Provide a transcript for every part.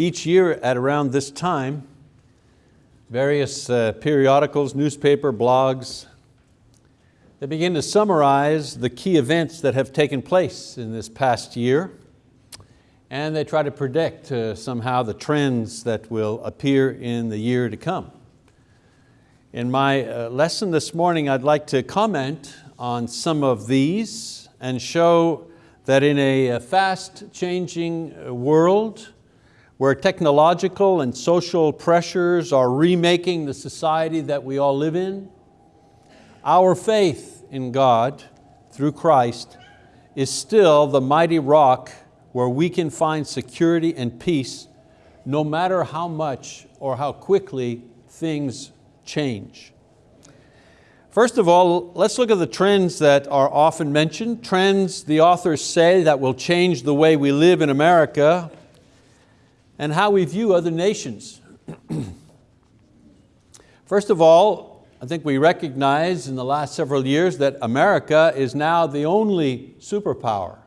Each year at around this time, various uh, periodicals, newspaper, blogs, they begin to summarize the key events that have taken place in this past year and they try to predict uh, somehow the trends that will appear in the year to come. In my uh, lesson this morning, I'd like to comment on some of these and show that in a fast changing uh, world where technological and social pressures are remaking the society that we all live in, our faith in God through Christ is still the mighty rock where we can find security and peace no matter how much or how quickly things change. First of all, let's look at the trends that are often mentioned. Trends the authors say that will change the way we live in America and how we view other nations. First of all, I think we recognize in the last several years that America is now the only superpower.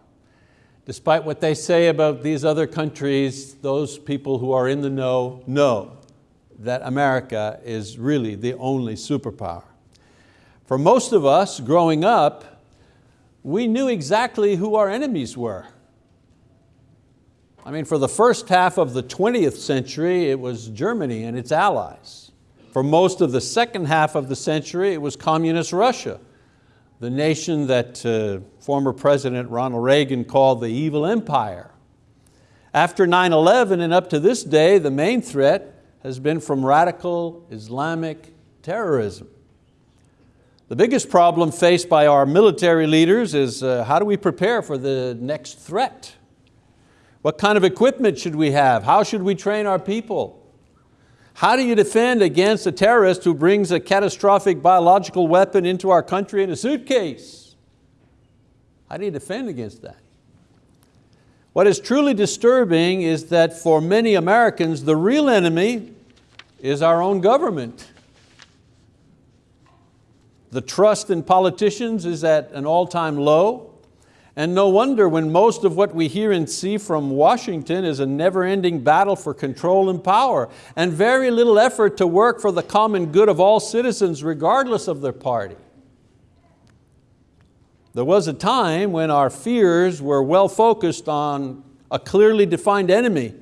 Despite what they say about these other countries, those people who are in the know know that America is really the only superpower. For most of us growing up, we knew exactly who our enemies were. I mean, for the first half of the 20th century, it was Germany and its allies. For most of the second half of the century, it was communist Russia, the nation that uh, former President Ronald Reagan called the evil empire. After 9-11 and up to this day, the main threat has been from radical Islamic terrorism. The biggest problem faced by our military leaders is uh, how do we prepare for the next threat? What kind of equipment should we have? How should we train our people? How do you defend against a terrorist who brings a catastrophic biological weapon into our country in a suitcase? How do you defend against that? What is truly disturbing is that for many Americans, the real enemy is our own government. The trust in politicians is at an all-time low. And no wonder when most of what we hear and see from Washington is a never-ending battle for control and power and very little effort to work for the common good of all citizens regardless of their party. There was a time when our fears were well focused on a clearly defined enemy,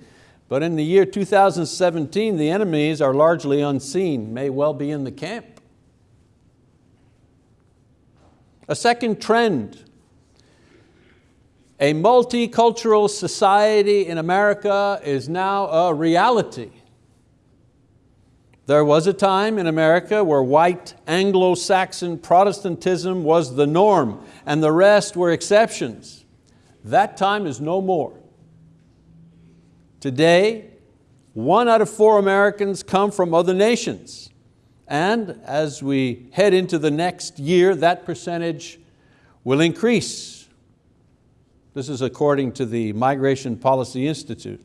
but in the year 2017, the enemies are largely unseen, may well be in the camp. A second trend, a multicultural society in America is now a reality. There was a time in America where white Anglo-Saxon Protestantism was the norm and the rest were exceptions. That time is no more. Today, one out of four Americans come from other nations. And as we head into the next year, that percentage will increase. This is according to the Migration Policy Institute.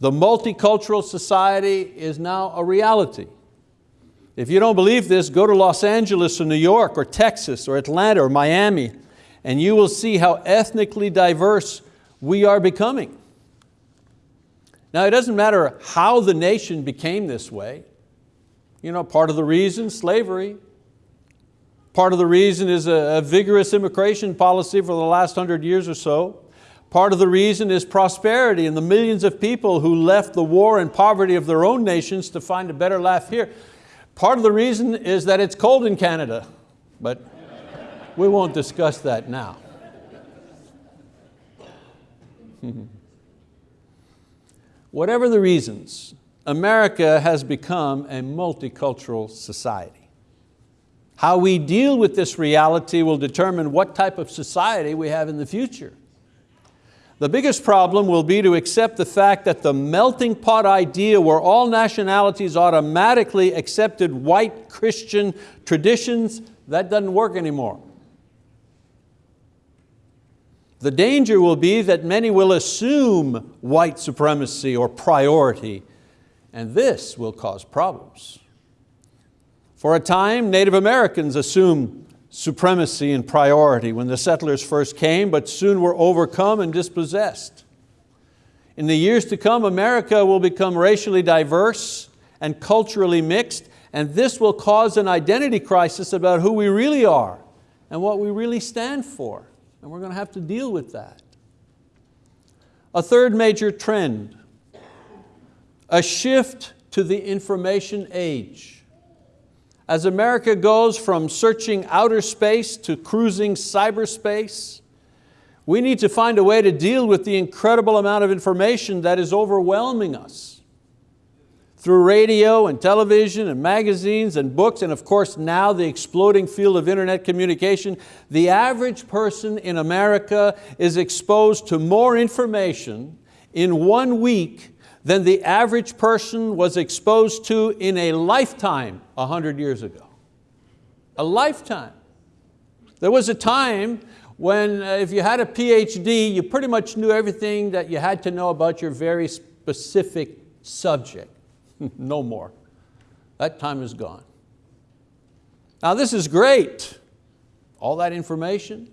The multicultural society is now a reality. If you don't believe this, go to Los Angeles or New York or Texas or Atlanta or Miami and you will see how ethnically diverse we are becoming. Now it doesn't matter how the nation became this way. You know, part of the reason, slavery. Part of the reason is a, a vigorous immigration policy for the last hundred years or so. Part of the reason is prosperity and the millions of people who left the war and poverty of their own nations to find a better life here. Part of the reason is that it's cold in Canada, but we won't discuss that now. Whatever the reasons, America has become a multicultural society. How we deal with this reality will determine what type of society we have in the future. The biggest problem will be to accept the fact that the melting pot idea where all nationalities automatically accepted white Christian traditions, that doesn't work anymore. The danger will be that many will assume white supremacy or priority, and this will cause problems. For a time, Native Americans assumed supremacy and priority when the settlers first came, but soon were overcome and dispossessed. In the years to come, America will become racially diverse and culturally mixed, and this will cause an identity crisis about who we really are and what we really stand for. And we're going to have to deal with that. A third major trend, a shift to the information age. As America goes from searching outer space to cruising cyberspace, we need to find a way to deal with the incredible amount of information that is overwhelming us. Through radio and television and magazines and books and of course now the exploding field of internet communication, the average person in America is exposed to more information in one week than the average person was exposed to in a lifetime 100 years ago. A lifetime. There was a time when uh, if you had a PhD, you pretty much knew everything that you had to know about your very specific subject. no more. That time is gone. Now this is great, all that information.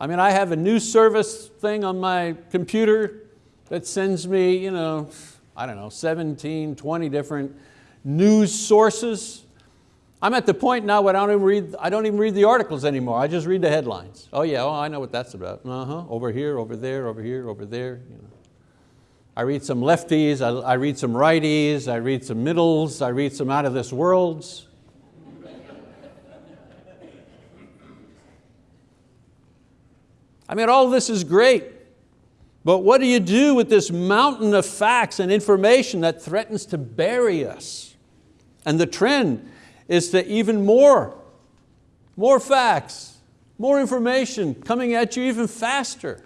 I mean, I have a news service thing on my computer that sends me, you know, I don't know, 17, 20 different news sources. I'm at the point now where I don't even read, I don't even read the articles anymore. I just read the headlines. Oh yeah, oh, I know what that's about. Uh-huh, over here, over there, over here, over there. You know. I read some lefties, I, I read some righties, I read some middles, I read some out of this worlds. I mean, all this is great. But what do you do with this mountain of facts and information that threatens to bury us? And the trend is to even more, more facts, more information coming at you even faster.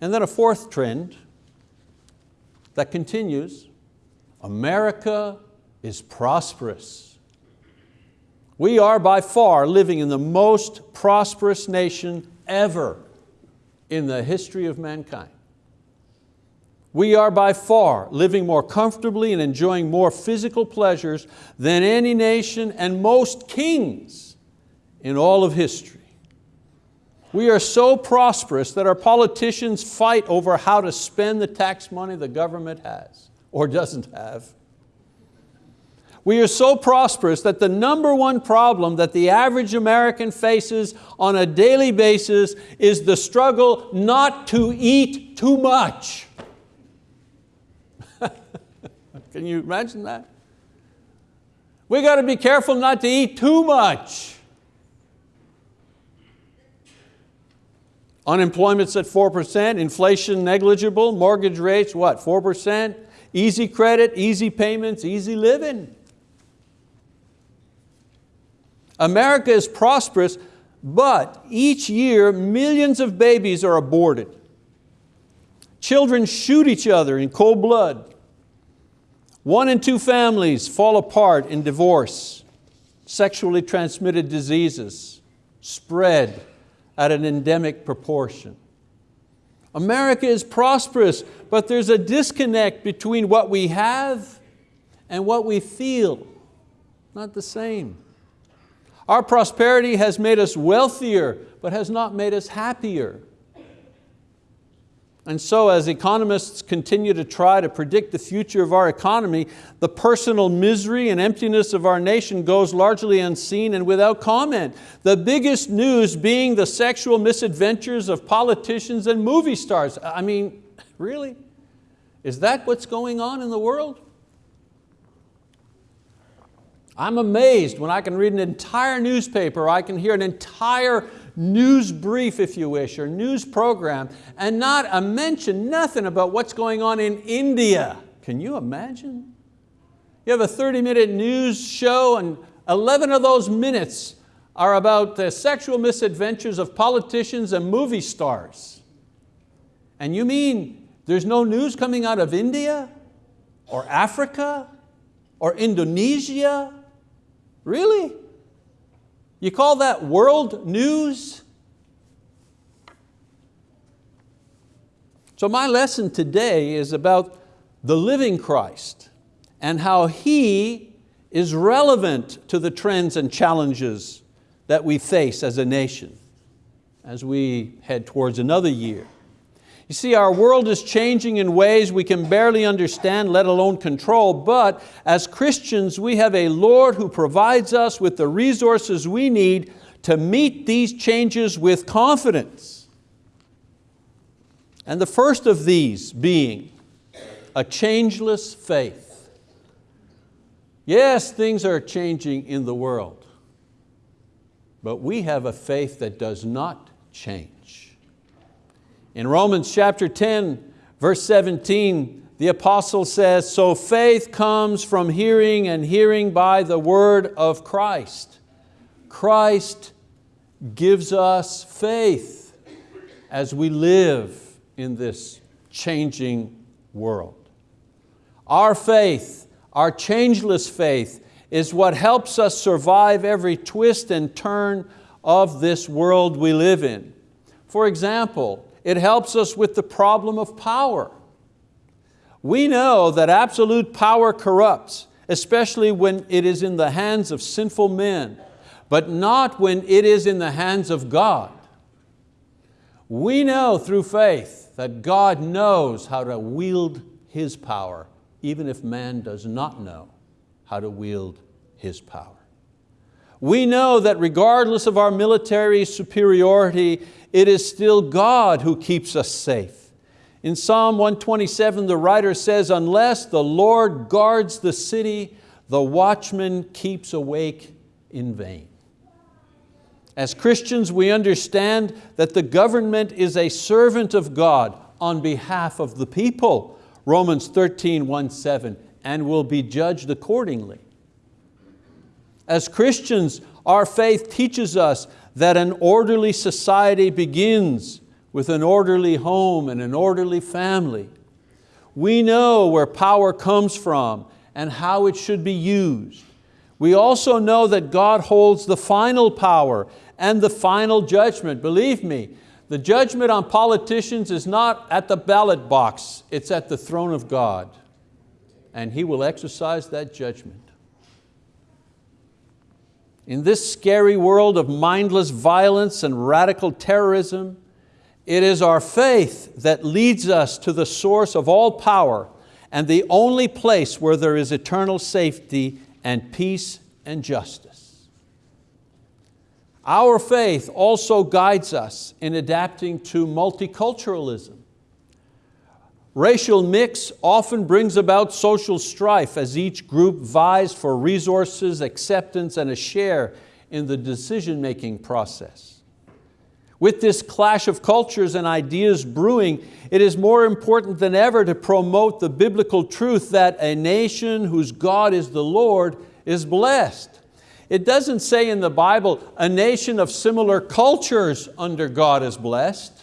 And then a fourth trend that continues, America is prosperous. We are by far living in the most prosperous nation ever in the history of mankind. We are by far living more comfortably and enjoying more physical pleasures than any nation and most kings in all of history. We are so prosperous that our politicians fight over how to spend the tax money the government has or doesn't have. We are so prosperous that the number one problem that the average American faces on a daily basis is the struggle not to eat too much. Can you imagine that? We got to be careful not to eat too much. Unemployment's at 4%, inflation negligible, mortgage rates, what, 4%? Easy credit, easy payments, easy living. America is prosperous, but each year millions of babies are aborted. Children shoot each other in cold blood. One in two families fall apart in divorce. Sexually transmitted diseases spread at an endemic proportion. America is prosperous, but there's a disconnect between what we have and what we feel. Not the same. Our prosperity has made us wealthier, but has not made us happier. And so as economists continue to try to predict the future of our economy, the personal misery and emptiness of our nation goes largely unseen and without comment. The biggest news being the sexual misadventures of politicians and movie stars. I mean, really? Is that what's going on in the world? I'm amazed when I can read an entire newspaper, I can hear an entire news brief, if you wish, or news program, and not a mention, nothing about what's going on in India. Can you imagine? You have a 30 minute news show and 11 of those minutes are about the sexual misadventures of politicians and movie stars. And you mean there's no news coming out of India or Africa or Indonesia Really? You call that world news? So my lesson today is about the living Christ and how He is relevant to the trends and challenges that we face as a nation as we head towards another year. You see, our world is changing in ways we can barely understand, let alone control, but as Christians, we have a Lord who provides us with the resources we need to meet these changes with confidence. And the first of these being a changeless faith. Yes, things are changing in the world, but we have a faith that does not change. In Romans chapter 10, verse 17, the apostle says, so faith comes from hearing and hearing by the word of Christ. Christ gives us faith as we live in this changing world. Our faith, our changeless faith, is what helps us survive every twist and turn of this world we live in. For example, it helps us with the problem of power. We know that absolute power corrupts, especially when it is in the hands of sinful men but not when it is in the hands of God. We know through faith that God knows how to wield His power, even if man does not know how to wield His power. We know that regardless of our military superiority, it is still God who keeps us safe. In Psalm 127, the writer says, unless the Lord guards the city, the watchman keeps awake in vain. As Christians, we understand that the government is a servant of God on behalf of the people, Romans 13, 1, 7, and will be judged accordingly. As Christians, our faith teaches us that an orderly society begins with an orderly home and an orderly family. We know where power comes from and how it should be used. We also know that God holds the final power and the final judgment. Believe me, the judgment on politicians is not at the ballot box, it's at the throne of God. And He will exercise that judgment. In this scary world of mindless violence and radical terrorism, it is our faith that leads us to the source of all power and the only place where there is eternal safety and peace and justice. Our faith also guides us in adapting to multiculturalism. Racial mix often brings about social strife as each group vies for resources, acceptance, and a share in the decision-making process. With this clash of cultures and ideas brewing, it is more important than ever to promote the biblical truth that a nation whose God is the Lord is blessed. It doesn't say in the Bible, a nation of similar cultures under God is blessed.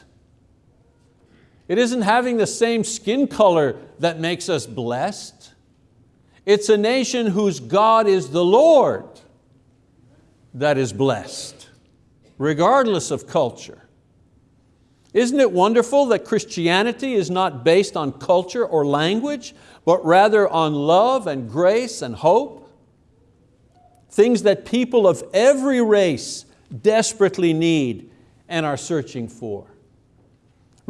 It isn't having the same skin color that makes us blessed. It's a nation whose God is the Lord that is blessed, regardless of culture. Isn't it wonderful that Christianity is not based on culture or language, but rather on love and grace and hope? things that people of every race desperately need and are searching for.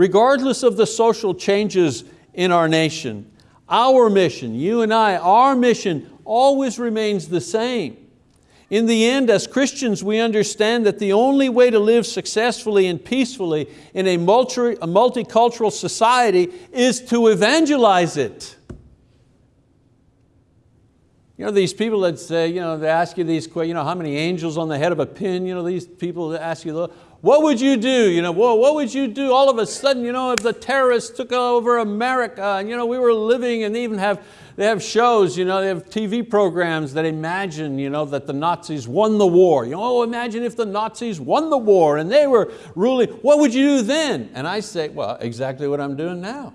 Regardless of the social changes in our nation, our mission, you and I, our mission always remains the same. In the end, as Christians, we understand that the only way to live successfully and peacefully in a, multi a multicultural society is to evangelize it. You know, these people that say, you know, they ask you these questions, you know, how many angels on the head of a pin, you know, these people that ask you, what would you do? You know, well, what would you do all of a sudden, you know, if the terrorists took over America and you know, we were living and even have, they have shows, you know, they have TV programs that imagine you know, that the Nazis won the war. You know, oh, imagine if the Nazis won the war and they were ruling, what would you do then? And I say, well, exactly what I'm doing now.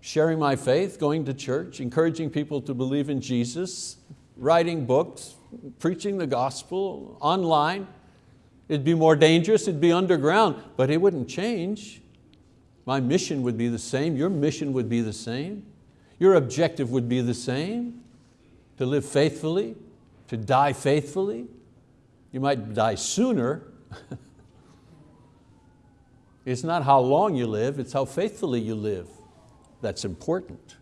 sharing my faith, going to church, encouraging people to believe in Jesus, writing books, preaching the gospel online. It'd be more dangerous, it'd be underground, but it wouldn't change. My mission would be the same, your mission would be the same, your objective would be the same, to live faithfully, to die faithfully. You might die sooner, It's not how long you live, it's how faithfully you live that's important.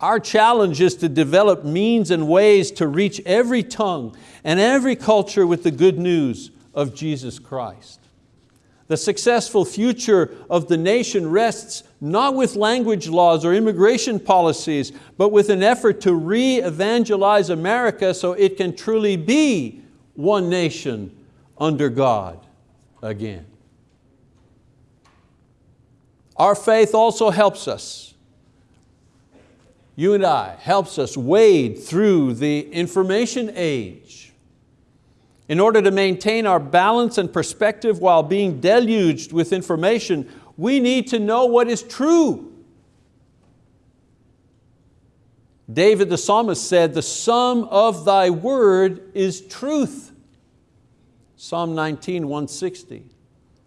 Our challenge is to develop means and ways to reach every tongue and every culture with the good news of Jesus Christ. The successful future of the nation rests not with language laws or immigration policies, but with an effort to re-evangelize America so it can truly be one nation under God again. Our faith also helps us, you and I, helps us wade through the information age in order to maintain our balance and perspective while being deluged with information, we need to know what is true. David the psalmist said, the sum of thy word is truth. Psalm 19, 160.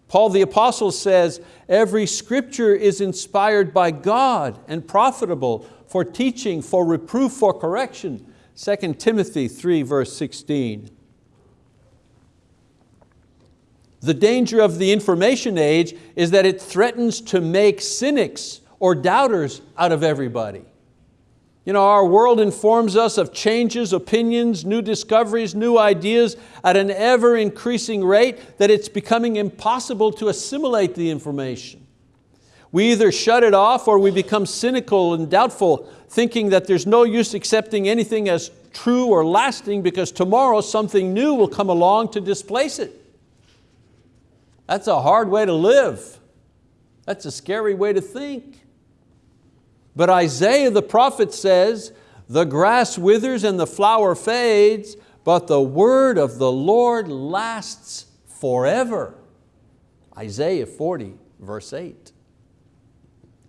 Paul the apostle says, every scripture is inspired by God and profitable for teaching, for reproof, for correction. 2 Timothy 3 verse 16. The danger of the information age is that it threatens to make cynics or doubters out of everybody. You know, our world informs us of changes, opinions, new discoveries, new ideas at an ever increasing rate that it's becoming impossible to assimilate the information. We either shut it off or we become cynical and doubtful, thinking that there's no use accepting anything as true or lasting because tomorrow something new will come along to displace it. That's a hard way to live. That's a scary way to think. But Isaiah the prophet says, the grass withers and the flower fades, but the word of the Lord lasts forever. Isaiah 40, verse 8.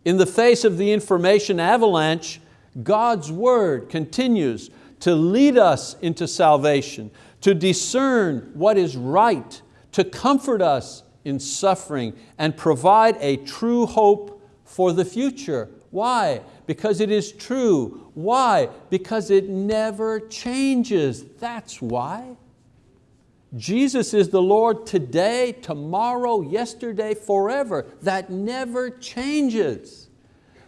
In the face of the information avalanche, God's word continues to lead us into salvation, to discern what is right, to comfort us in suffering and provide a true hope for the future. Why? Because it is true. Why? Because it never changes. That's why. Jesus is the Lord today, tomorrow, yesterday, forever. That never changes.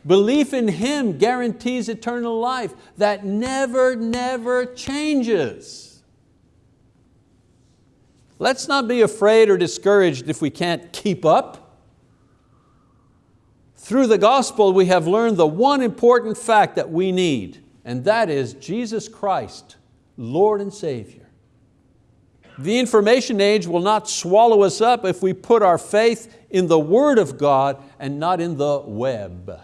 Belief in Him guarantees eternal life. That never, never changes. Let's not be afraid or discouraged if we can't keep up. Through the gospel we have learned the one important fact that we need, and that is Jesus Christ, Lord and Savior. The information age will not swallow us up if we put our faith in the Word of God and not in the web.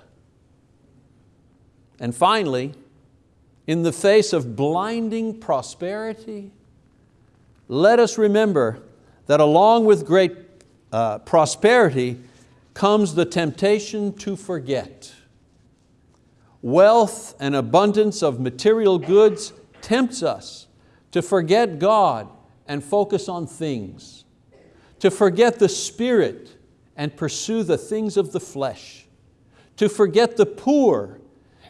And finally, in the face of blinding prosperity, let us remember that along with great uh, prosperity comes the temptation to forget. Wealth and abundance of material goods tempts us to forget God and focus on things, to forget the spirit and pursue the things of the flesh, to forget the poor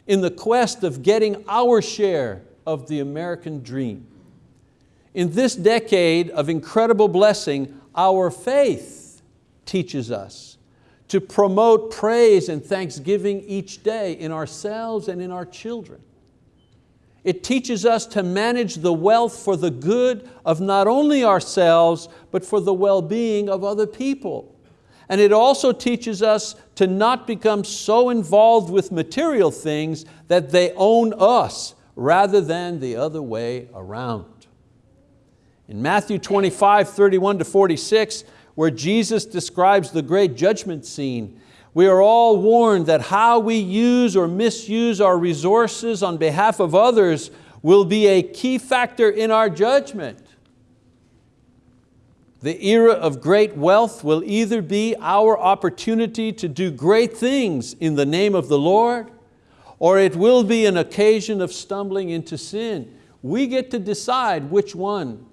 in the quest of getting our share of the American dream. In this decade of incredible blessing, our faith teaches us to promote praise and thanksgiving each day in ourselves and in our children. It teaches us to manage the wealth for the good of not only ourselves, but for the well-being of other people. And it also teaches us to not become so involved with material things that they own us rather than the other way around. In Matthew 25, 31 to 46, where Jesus describes the great judgment scene, we are all warned that how we use or misuse our resources on behalf of others will be a key factor in our judgment. The era of great wealth will either be our opportunity to do great things in the name of the Lord, or it will be an occasion of stumbling into sin. We get to decide which one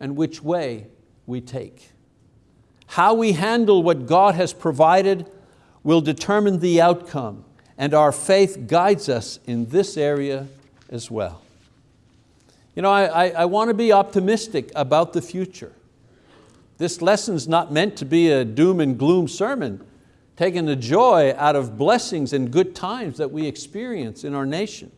and which way we take. How we handle what God has provided will determine the outcome and our faith guides us in this area as well. You know, I, I, I want to be optimistic about the future. This lesson's not meant to be a doom and gloom sermon, taking the joy out of blessings and good times that we experience in our nation.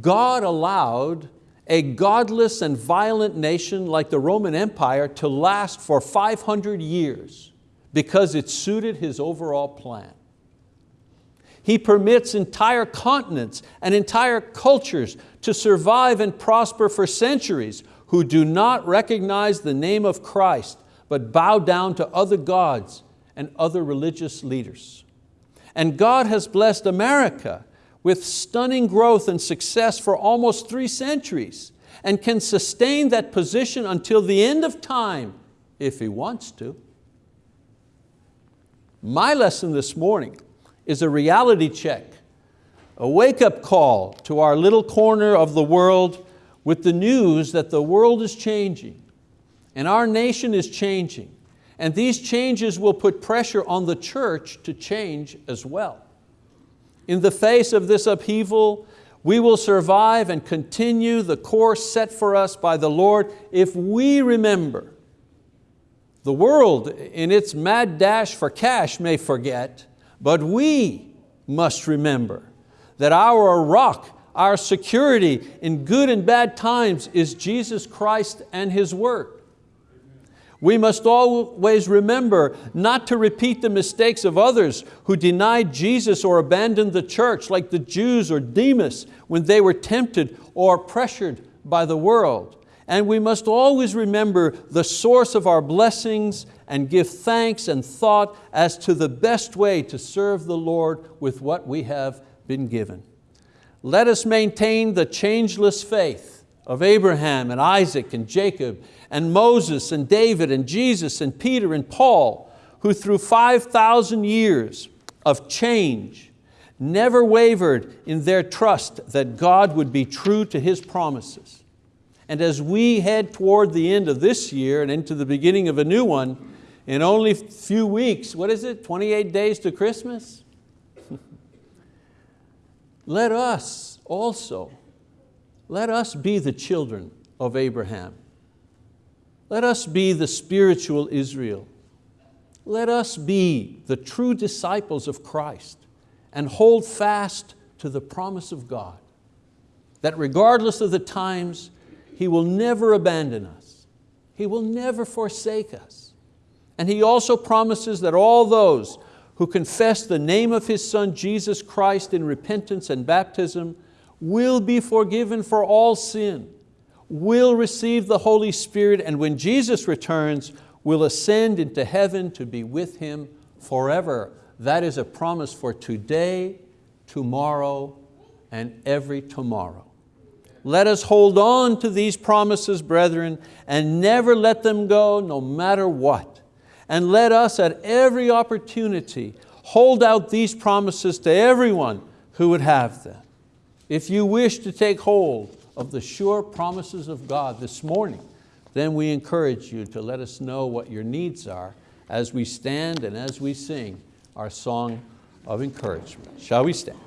God allowed a godless and violent nation like the Roman Empire to last for 500 years because it suited His overall plan. He permits entire continents and entire cultures to survive and prosper for centuries who do not recognize the name of Christ but bow down to other gods and other religious leaders. And God has blessed America with stunning growth and success for almost three centuries and can sustain that position until the end of time if He wants to. My lesson this morning is a reality check, a wake-up call to our little corner of the world with the news that the world is changing and our nation is changing and these changes will put pressure on the church to change as well. In the face of this upheaval, we will survive and continue the course set for us by the Lord if we remember. The world in its mad dash for cash may forget, but we must remember that our rock our security in good and bad times is Jesus Christ and His word. We must always remember not to repeat the mistakes of others who denied Jesus or abandoned the church like the Jews or Demas when they were tempted or pressured by the world. And we must always remember the source of our blessings and give thanks and thought as to the best way to serve the Lord with what we have been given. Let us maintain the changeless faith of Abraham and Isaac and Jacob and Moses and David and Jesus and Peter and Paul, who through 5,000 years of change never wavered in their trust that God would be true to His promises. And as we head toward the end of this year and into the beginning of a new one, in only a few weeks, what is it, 28 days to Christmas? let us also, let us be the children of Abraham. Let us be the spiritual Israel. Let us be the true disciples of Christ and hold fast to the promise of God that regardless of the times, He will never abandon us. He will never forsake us. And He also promises that all those who confess the name of His Son Jesus Christ in repentance and baptism will be forgiven for all sin, will receive the Holy Spirit, and when Jesus returns, will ascend into heaven to be with Him forever. That is a promise for today, tomorrow, and every tomorrow. Let us hold on to these promises, brethren, and never let them go no matter what and let us at every opportunity hold out these promises to everyone who would have them. If you wish to take hold of the sure promises of God this morning, then we encourage you to let us know what your needs are as we stand and as we sing our song of encouragement. Shall we stand?